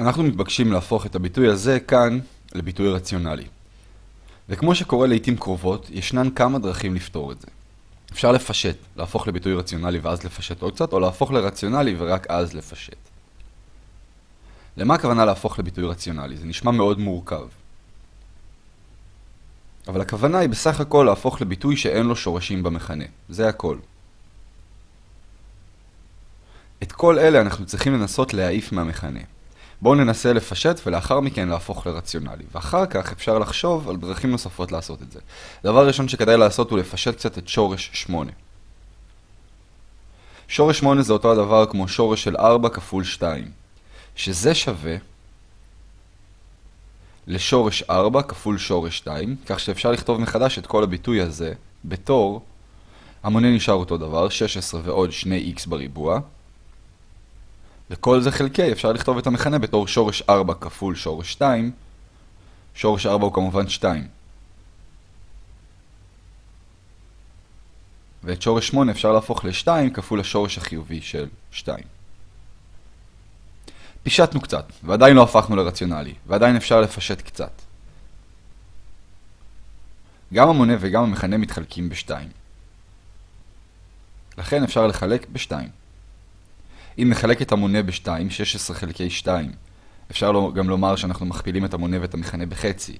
אנחנו מתבקשים להפוך את הביטוי הזה כאן לביטוי רציונלי. וכמו שקורה לעיתים קרובות, ישנן כמה דרכים לפתור את זה. אפשר לפשט, להפוך לביטוי רציונלי ואז לפשט עוד קצת, או להפוך לרציונלי ורק אז לפשט. למה הכוונה להפוך לביטוי רציונלי? זה נשמע מאוד מורכב. אבל הכוונה היא בסך הכל להפוך לביטוי שאין לו שורשים במכנה. זה הכל. את כל אלה אנחנו צריכים לנסות להעיף מהמכנה. בואו ננסה לפשט ולאחר מכן להפוך לרציונלי. ואחר כך אפשר לחשוב על דרכים נוספות לעשות את זה. דבר ראשון שכדאי לעשות הוא לפשט קצת את שורש 8. שורש 8 זה אותו הדבר כמו שורש של 4 כפול 2, שזה שווה לשורש 4 כפול שורש 2, כך שאפשר לכתוב מחדש את כל הביטוי הזה בתור, המונה נשאר אותו דבר, 16 ועוד 2x בריבוע, וכל זה חלקי, אפשר לכתוב את המכנה בתור שורש 4 כפול שורש 2, שורש 4 הוא כמובן 2. ואת שורש 8 אפשר להפוך ל-2 כפול השורש החיובי של 2. פישטנו קצת, ועדיין לא הפכנו לרציונלי, ועדיין אפשר לפשט קצת. גם המונה וגם המכנה מתחלקים ב-2. לכן אפשר לחלק ב-2. אם נחלק את המונה ב-2, 16 חלקי 2, אפשר גם לומר שאנחנו מכפילים את המונה ואת המכנה בחצי.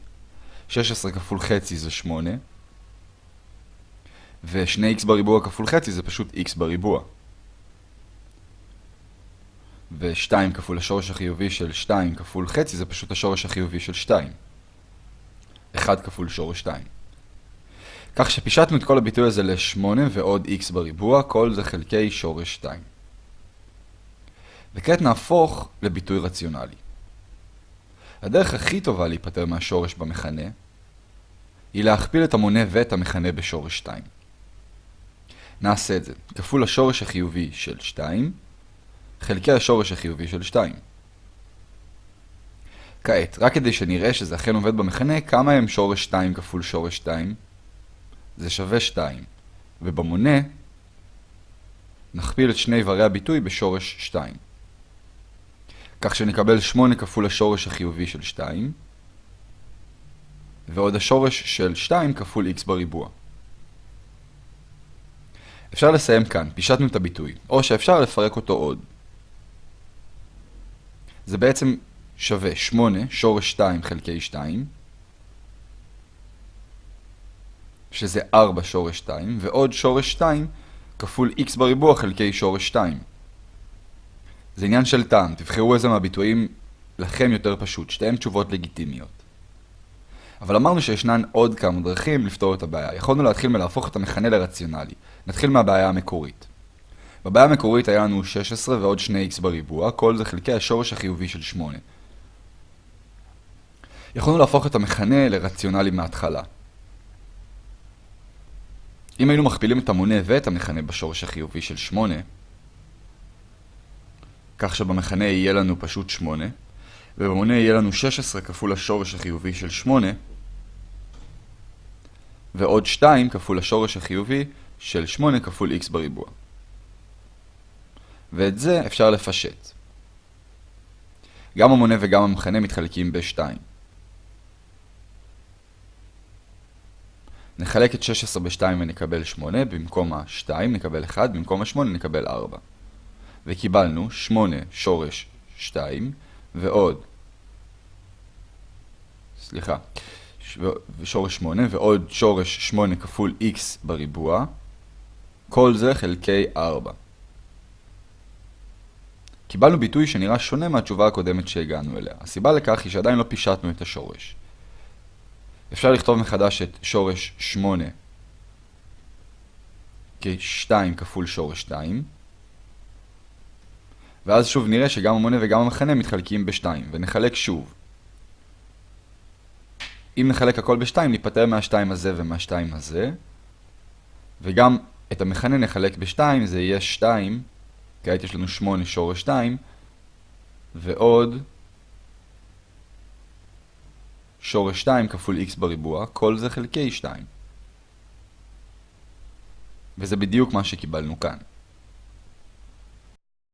16 כפול חצי זה 8, ו-2x בריבוע כפול חצי זה פשוט x בריבוע. ו-2 כפול השורש החיובי של 2 כפול חצי זה פשוט השורש החיובי של 2. 1 כפול שורש 2. כך שפישטנו את כל הביטוי הזה ל-8 ועוד x בריבוע, כל זה חלקי שורש 2. וכעת נהפוך לביטוי רציונלי. הדרך הכי טובה להיפטר מהשורש במכנה היא להכפיל את המונה ואת המכנה בשורש 2. נעשה את זה. כפול השורש החיובי של 2 חלקי השורש החיובי של 2. כעת, רק כדי שנראה שזה אכן עובד במכנה, כמה הם שורש 2 כפול שורש 2? זה שווה 2. ובמונה נכפיל את שני איברי הביטוי בשורש 2. כך שנקבל 8 כפול השורש החיובי של 2, ועוד השורש של 2 כפול x בריבוע. אפשר לסיים כאן, פישטנו את הביטוי, או שאפשר לפרק אותו עוד. זה בעצם שווה 8 שורש 2 חלקי 2, שזה 4 שורש 2, ועוד שורש 2 כפול x בריבוע חלקי שורש 2. זה עניין של טעם, תבחרו איזה מהביטויים לכם יותר פשוט, שתיהן תשובות לגיטימיות. אבל אמרנו שישנן עוד כמה דרכים לפתור את הבעיה. יכולנו להתחיל מלהפוך את המכנה לרציונלי. נתחיל מהבעיה המקורית. בבעיה המקורית היה לנו 16 ועוד 2x בריבוע, כל זה חלקי השורש החיובי של 8. יכולנו להפוך את המכנה לרציונלי מההתחלה. אם היינו מכפילים את המונה ואת המכנה בשורש החיובי של 8, כך שבמכנה יהיה לנו פשוט 8, ובמונה יהיה לנו 16 כפול השורש החיובי של 8, ועוד 2 כפול השורש החיובי של 8 כפול x בריבוע. ואת זה אפשר לפשט. גם המונה וגם המכנה מתחלקים ב-2. נחלק את 16 ב-2 ונקבל 8, במקום ה-2 נקבל 1, במקום ה-8 נקבל 4. וקיבלנו 8 שורש 2 ועוד, סליחה, שורש 8 ועוד שורש 8 כפול x בריבוע, כל זה חלקי 4. קיבלנו ביטוי שנראה שונה מהתשובה הקודמת שהגענו אליה. הסיבה לכך היא שעדיין לא פישטנו את השורש. אפשר לכתוב מחדש את שורש 8 כ-2 כפול שורש 2, ואז שוב נראה שגם המונה וגם המכנה מתחלקים ב-2, ונחלק שוב. אם נחלק הכל ב-2, ניפטר מה-2 הזה ומה-2 הזה, וגם את המכנה נחלק ב-2, זה יהיה 2, כעת יש לנו 8 שורש 2, ועוד שורש 2 כפול x בריבוע, כל זה חלקי 2. וזה בדיוק מה שקיבלנו כאן.